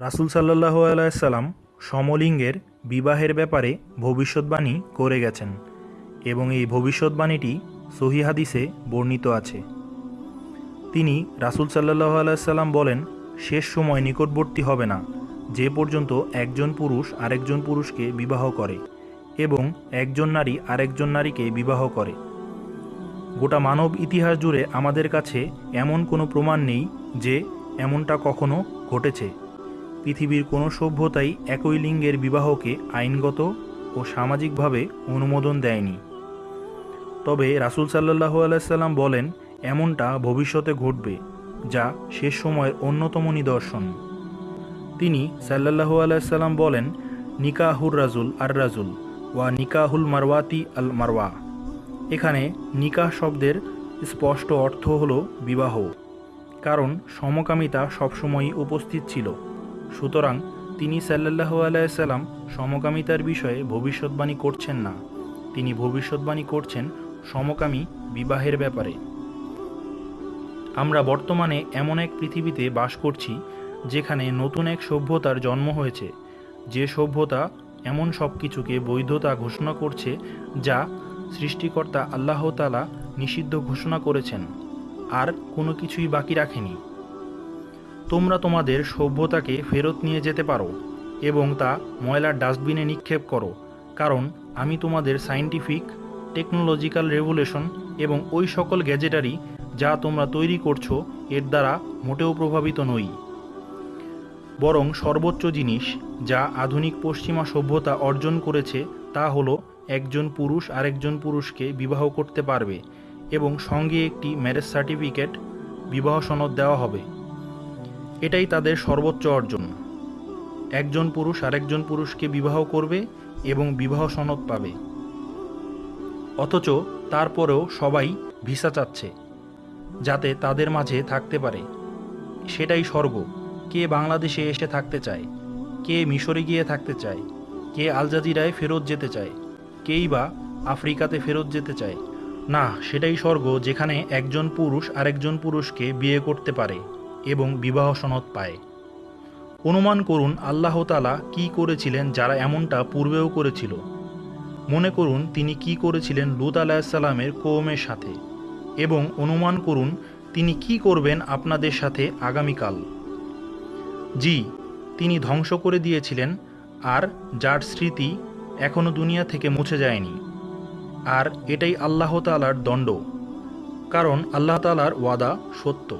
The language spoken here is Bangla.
রাসূল সাল্লাহ আলাইসাল্লাম সমলিঙ্গের বিবাহের ব্যাপারে ভবিষ্যৎবাণী করে গেছেন এবং এই ভবিষ্যৎবাণীটি সহি হাদিসে বর্ণিত আছে। তিনি রাসূল সাল্লাহ আলাইসাল্লাম বলেন, শেষ সময় নিকটবর্তী হবে না, যে পর্যন্ত একজন পুরুষ আরেকজন পুরুষকে বিবাহ করে এবং একজন নারী আরেকজন নারীকে বিবাহ করে। গোটা মানব ইতিহাস জুড়ে আমাদের কাছে এমন কোনো প্রমাণ নেই যে এমনটা কখনো ঘটেছে। পৃথিবীর কোনো সভ্যতাই একই লিঙ্গের বিবাহকে আইনগত ও সামাজিকভাবে অনুমোদন দেয়নি। তবে রাসূল সাল্লাহ আলাইসাল্লাম বলেন, এমনটা ভবিষ্যতে ঘটবে, যা শেষ সময়ের অন্যতম নিদর্শন। তিনি সাল্লাহু আলাইসাল্লাম বলেন, নিকাহুর রাজুল আর রাজুল ওয়া নিকাহুল মারওয়াতি আল মারওয়া। এখানে নিকাহ শব্দের স্পষ্ট অর্থ হল বিবাহ, কারণ সমকামিতা সবসময়ই উপস্থিত ছিল। সুতরাং তিনি সাল্লাহু আলাইসাল্লাম সমকামিতার বিষয়ে ভবিষ্যৎবাণী করছেন না। তিনি ভবিষ্যৎবাণী করছেন সমকামী বিবাহের ব্যাপারে। আমরা বর্তমানে এমন এক পৃথিবীতে বাস করছি, যেখানে নতুন এক সভ্যতার জন্ম হয়েছে। যে সভ্যতা এমন সব কিছুকে বৈধতা ঘোষণা করছে, যা সৃষ্টিকর্তা আল্লাহতালা নিষিদ্ধ ঘোষণা করেছেন। আর কোনো কিছুই বাকি রাখেনি। তোমরা তোমাদের সভ্যতাকে ফেরত নিয়ে যেতে পারো এবং তা ময়লার ডাস্টবিনে নিক্ষেপ করো, কারণ আমি তোমাদের সায়েন্টিফিক টেকনোলজিক্যাল রেভুলেশন এবং ওই সকল গ্যাজেটারি যা তোমরা তৈরি করছ এর দ্বারা মোটেও প্রভাবিত নই। বরং সর্বোচ্চ জিনিস যা আধুনিক পশ্চিমা সভ্যতা অর্জন করেছে তা হলো একজন পুরুষ আরেকজন পুরুষকে বিবাহ করতে পারবে এবং সঙ্গে একটি ম্যারেজ সার্টিফিকেট বিবাহ সনদ দেওয়া হবে। এটাই তাদের সর্বোচ্চ অর্জন। একজন পুরুষ আরেকজন পুরুষকে বিবাহ করবে এবং বিবাহ সনদ পাবে। অথচ তারপরেও সবাই ভিসা চাচ্ছে, যাতে তাদের মাঝে থাকতে পারে। সেটাই স্বর্গ। কে বাংলাদেশে এসে থাকতে চায়, কে মিশরে গিয়ে থাকতে চায়, কে আলজাজিরায় ফেরত যেতে চায়, কেই বা আফ্রিকাতে ফেরত যেতে চায়। না, সেটাই স্বর্গ যেখানে একজন পুরুষ আরেকজন পুরুষকে বিয়ে করতে পারে। এবং বিবাহ সনদ পায়। অনুমান করুন আল্লাহ তালা কি করেছিলেন যারা এমনটা পূর্বেও করেছিল। মনে করুন তিনি কি করেছিলেন লুত আলাহিসাল্লামের কৌমের সাথে। এবং অনুমান করুন তিনি কি করবেন আপনাদের সাথে আগামীকাল। জি, তিনি ধ্বংস করে দিয়েছিলেন, আর যার স্মৃতি এখনও দুনিয়া থেকে মুছে যায়নি। আর এটাই আল্লাহ তালার দণ্ড। কারণ আল্লাহ তালার ওয়াদা সত্য।